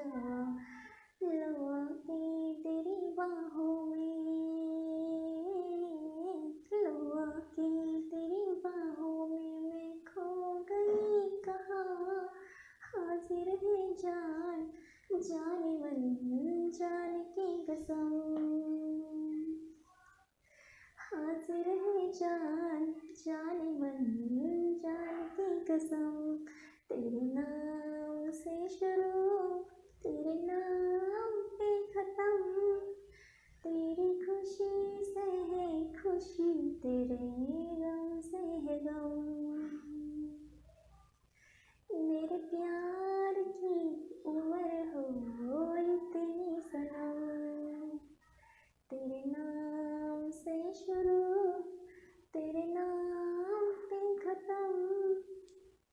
सजवा लवा के तेरी बाहों में लवा के तेरी बाहों में मैं खो गई कहा हाजिर है जान जाने मन जान की कसम हाजिर है जान तेरे ये